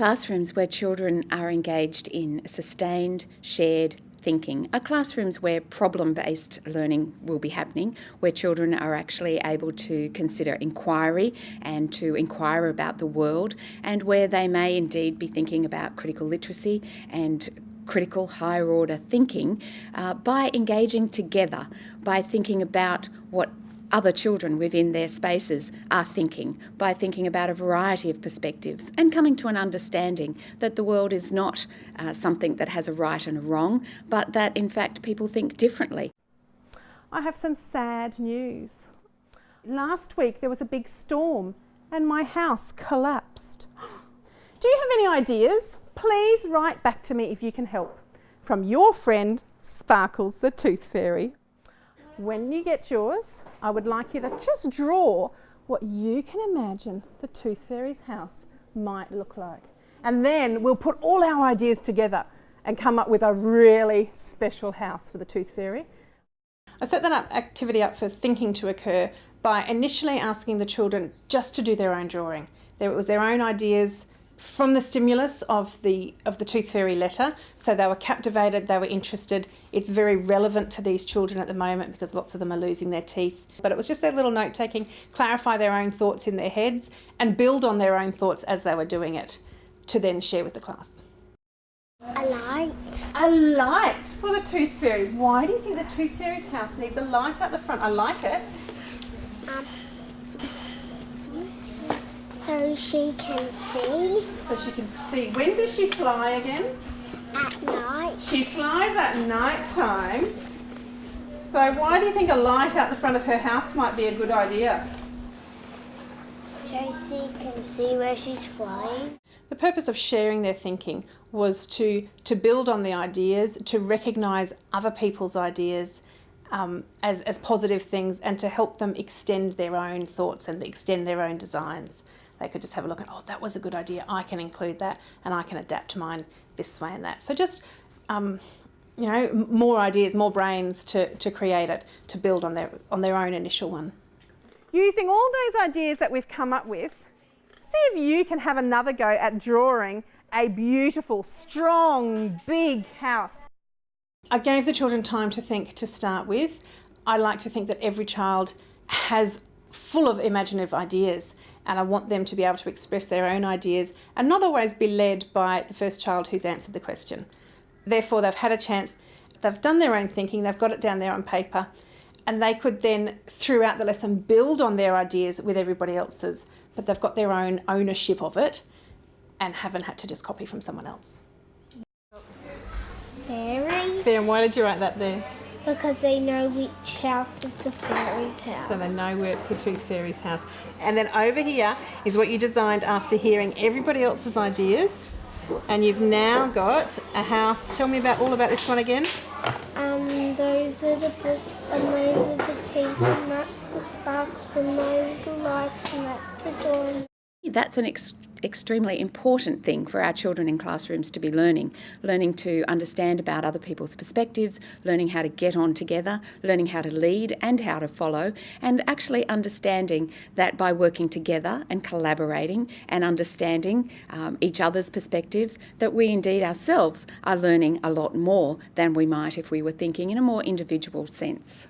classrooms where children are engaged in sustained, shared thinking. Are classrooms where problem based learning will be happening, where children are actually able to consider inquiry and to inquire about the world, and where they may indeed be thinking about critical literacy and critical higher order thinking uh, by engaging together, by thinking about what other children within their spaces are thinking by thinking about a variety of perspectives and coming to an understanding that the world is not uh, something that has a right and a wrong, but that in fact people think differently. I have some sad news. Last week there was a big storm and my house collapsed. Do you have any ideas? Please write back to me if you can help. From your friend, Sparkles the Tooth Fairy. When you get yours, I would like you to just draw what you can imagine the Tooth Fairy's house might look like. And then we'll put all our ideas together and come up with a really special house for the Tooth Fairy. I set that up, activity up for thinking to occur by initially asking the children just to do their own drawing. There, it was their own ideas, from the stimulus of the of the Tooth Fairy letter. So they were captivated, they were interested. It's very relevant to these children at the moment because lots of them are losing their teeth. But it was just their little note taking, clarify their own thoughts in their heads and build on their own thoughts as they were doing it to then share with the class. A light. A light for the Tooth Fairy. Why do you think the Tooth Fairy's house needs a light out the front? I like it. Um, so she can see. So she can see. When does she fly again? At night. She flies at night time. So why do you think a light out the front of her house might be a good idea? So she can see where she's flying. The purpose of sharing their thinking was to, to build on the ideas, to recognise other people's ideas um, as, as positive things and to help them extend their own thoughts and extend their own designs. They could just have a look at, oh, that was a good idea. I can include that and I can adapt mine this way and that. So just, um, you know, more ideas, more brains to, to create it, to build on their, on their own initial one. Using all those ideas that we've come up with, see if you can have another go at drawing a beautiful, strong, big house. I gave the children time to think to start with. I like to think that every child has full of imaginative ideas and I want them to be able to express their own ideas and not always be led by the first child who's answered the question. Therefore, they've had a chance, they've done their own thinking, they've got it down there on paper, and they could then, throughout the lesson, build on their ideas with everybody else's, but they've got their own ownership of it and haven't had to just copy from someone else. Fairy. Fair, why did you write that there? Because they know which house is the fairy's house. So they know where it's the Tooth Fairy's house. And then over here is what you designed after hearing everybody else's ideas. And you've now got a house. Tell me about all about this one again. Um, those are the books, and those are the teeth, and that's the sparkles, and those are the lights, and that's the door. That's an extremely important thing for our children in classrooms to be learning. Learning to understand about other people's perspectives, learning how to get on together, learning how to lead and how to follow, and actually understanding that by working together and collaborating and understanding um, each other's perspectives, that we indeed ourselves are learning a lot more than we might if we were thinking in a more individual sense.